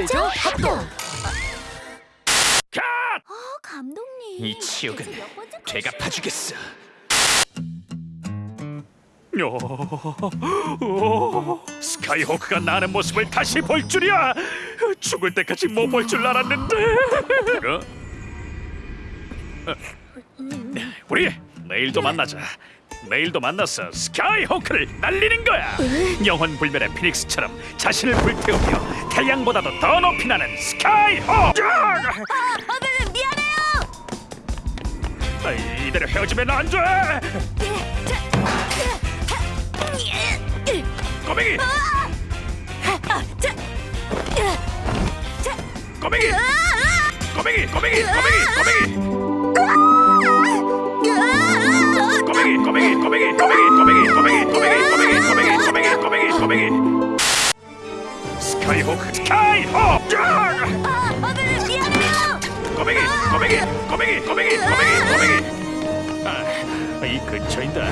그죠? 합동! 갓! 어, 감독님. 이 치욕은 제가 파주겠어. 어, 어, 스카이호크가 나는 모습을 다시 볼 줄이야. 죽을 때까지 못 볼 줄 알았는데. 우리 내일도 만나자. 내일도 만나서 스카이호크를 날리는 거야. 영원 불멸의 피닉스처럼 자신을 불태우며 태양보다도 더 높이 나는 스카이호크. 아, 네, 네, 미안해요. 아, 이대로 헤어지면 안 돼. 꼬맹이, 아, 꼬맹이, 아, 꼬맹이, 꼬맹이, 꼬맹이, 꼬맹이. 아, 꼬맹이 右スカイホーク。スカイホーク。ああ危ないやめろごめぎごめぎごめぎごめぎごめぎごめぎああいいくっちょいんだ